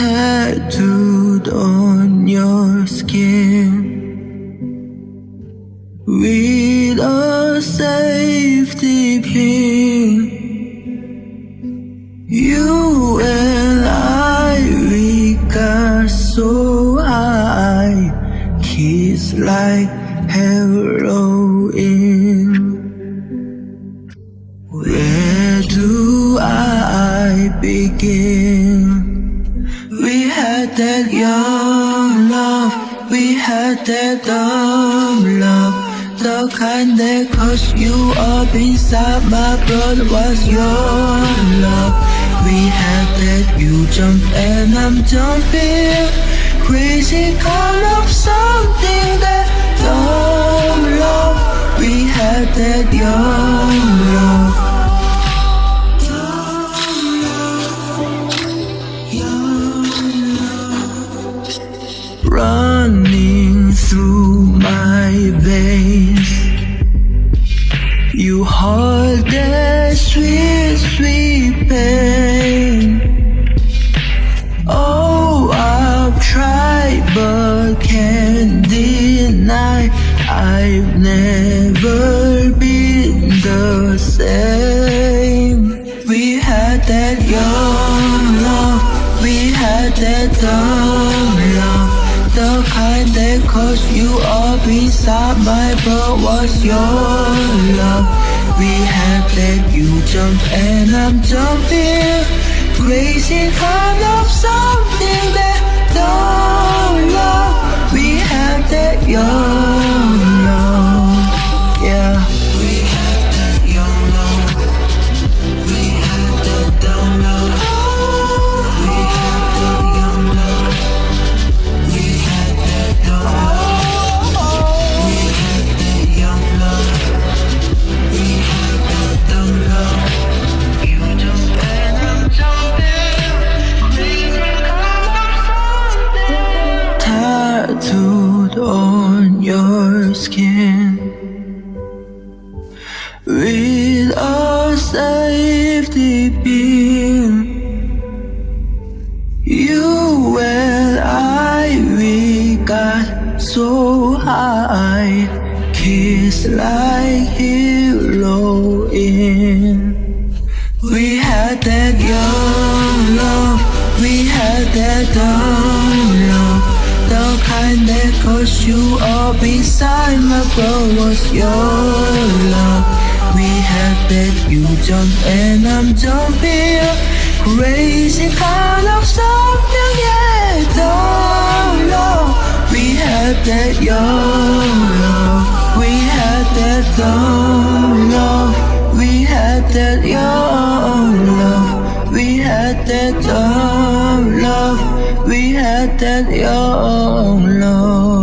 tattooed on your skin with a safety pin. You and I, we got so high, kiss like heroin. Where do I begin? Young love, we had that dumb love. The kind that cause you up inside my blood was your love. We had that you jump and I'm jumping. Crazy kind of something that dumb love. We had that young love. I've never been the same. We had that young love, we had that dumb love. The kind that cause you up beside my blood was your love. We had that you jump and I'm jumping. Crazy kind of something that don't love. We had that young with a safety pin. You and I, we got so high, kiss like heroin. We had that young love, we had that love. Kind that cause you up inside my blood was your love. We had that you jump and I'm jumping. Crazy kind of something, yeah, dumb love. We had that young love, we had that dumb love. We had that young love, we had that dumb love, had that love.